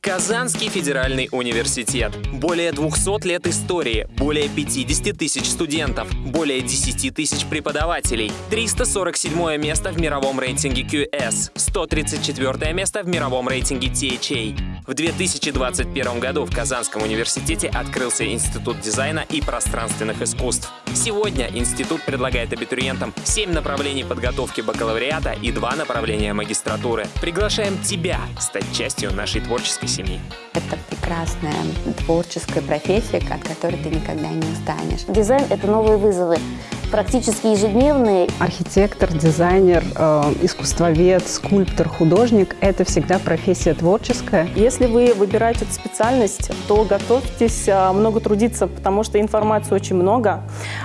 Казанский федеральный университет. Более 200 лет истории, более 50 тысяч студентов, более 10 тысяч преподавателей, 347 место в мировом рейтинге QS, 134 место в мировом рейтинге THA. В 2021 году в Казанском университете открылся Институт дизайна и пространственных искусств. Сегодня институт предлагает абитуриентам 7 направлений подготовки бакалавриата и 2 направления магистратуры. Приглашаем тебя стать частью нашей творческой семьи. Это прекрасная творческая профессия, от которой ты никогда не устанешь. Дизайн – это новые вызовы, практически ежедневные. Архитектор, дизайнер, э, искусствовед, скульптор, художник – это всегда профессия творческая. Если вы выбираете эту специальность, то готовьтесь э, много трудиться, потому что информации очень много,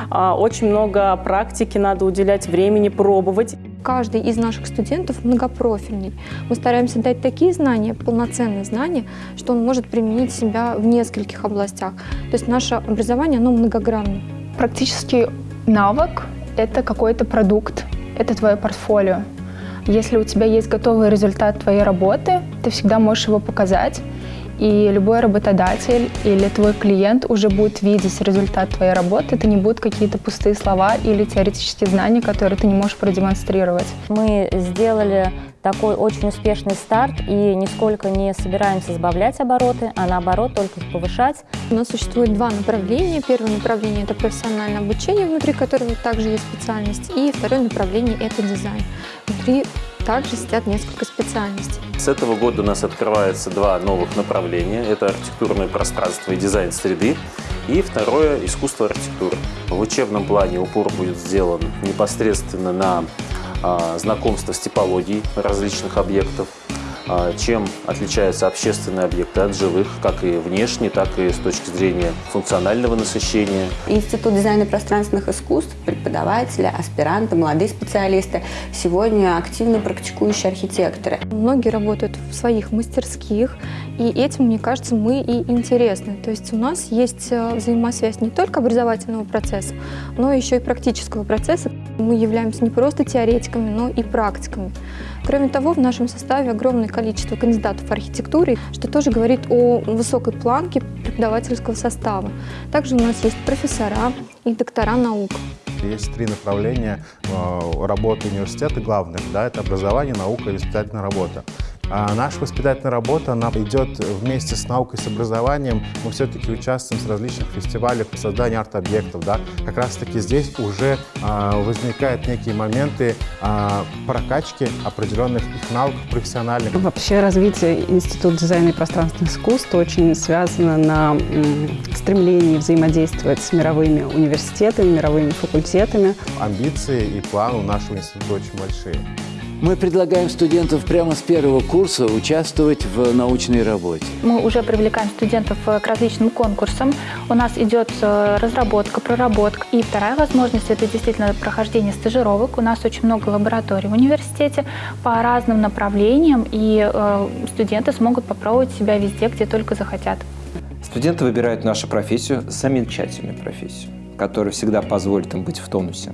э, очень много практики, надо уделять времени, пробовать. Каждый из наших студентов многопрофильный. Мы стараемся дать такие знания, полноценные знания, что он может применить себя в нескольких областях. То есть наше образование, оно многогранно. Практически навык – это какой-то продукт, это твое портфолио. Если у тебя есть готовый результат твоей работы, ты всегда можешь его показать, и любой работодатель или твой клиент уже будет видеть результат твоей работы. Это не будут какие-то пустые слова или теоретические знания, которые ты не можешь продемонстрировать. Мы сделали такой очень успешный старт и нисколько не собираемся сбавлять обороты, а наоборот только их повышать. У нас существует два направления. Первое направление – это профессиональное обучение, внутри которого также есть специальность. И второе направление – это дизайн. Внутри также сидят несколько специальностей. С этого года у нас открывается два новых направления. Это архитектурное пространство и дизайн среды. И второе – искусство архитектуры. В учебном плане упор будет сделан непосредственно на а, знакомство с типологией различных объектов, чем отличаются общественные объекты от жилых, как и внешне, так и с точки зрения функционального насыщения. Институт дизайна пространственных искусств, преподаватели, аспиранты, молодые специалисты, сегодня активно практикующие архитекторы. Многие работают в своих мастерских, и этим, мне кажется, мы и интересны. То есть у нас есть э, взаимосвязь не только образовательного процесса, но еще и практического процесса. Мы являемся не просто теоретиками, но и практиками. Кроме того, в нашем составе огромное количество кандидатов в архитектуре, что тоже говорит о высокой планке преподавательского состава. Также у нас есть профессора и доктора наук. Есть три направления э, работы университета главных. Да, это образование, наука и воспитательная работа. А наша воспитательная работа, она идет вместе с наукой, с образованием. Мы все-таки участвуем в различных фестивалях по созданию арт-объектов. Да? Как раз-таки здесь уже а, возникают некие моменты а, прокачки определенных их навыков профессиональных. Вообще развитие Института дизайна и пространственных искусств очень связано на стремлении взаимодействовать с мировыми университетами, мировыми факультетами. Амбиции и планы у нашего института очень большие. Мы предлагаем студентам прямо с первого курса участвовать в научной работе. Мы уже привлекаем студентов э, к различным конкурсам. У нас идет э, разработка, проработка. И вторая возможность – это действительно прохождение стажировок. У нас очень много лабораторий в университете по разным направлениям, и э, студенты смогут попробовать себя везде, где только захотят. Студенты выбирают нашу профессию, замечательную профессию, которая всегда позволит им быть в тонусе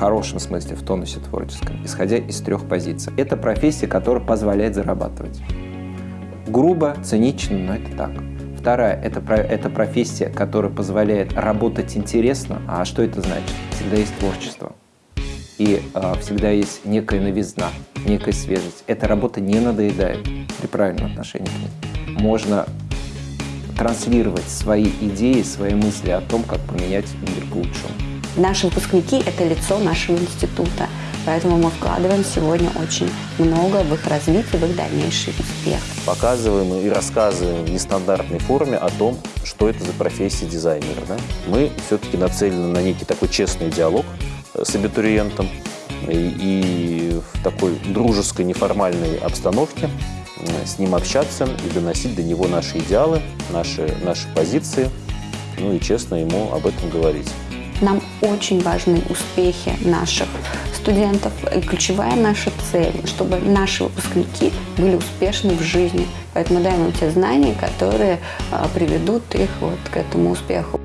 хорошем смысле, в тонусе творческом, исходя из трех позиций. Это профессия, которая позволяет зарабатывать. Грубо, цинично, но это так. Вторая это, – это профессия, которая позволяет работать интересно. А что это значит? Всегда есть творчество. И э, всегда есть некая новизна, некая свежесть. Эта работа не надоедает при правильном отношении к ней. Можно транслировать свои идеи, свои мысли о том, как поменять мир к лучшему. Наши выпускники – это лицо нашего института, поэтому мы вкладываем сегодня очень много в их развитие, в их дальнейший успех. Показываем и рассказываем в нестандартной форме о том, что это за профессия дизайнера. Да? Мы все-таки нацелены на некий такой честный диалог э, с абитуриентом и, и в такой дружеской, неформальной обстановке э, с ним общаться и доносить до него наши идеалы, наши, наши позиции, ну и честно ему об этом говорить. Нам очень важны успехи наших студентов. И ключевая наша цель, чтобы наши выпускники были успешны в жизни. Поэтому даем им те знания, которые а, приведут их вот к этому успеху.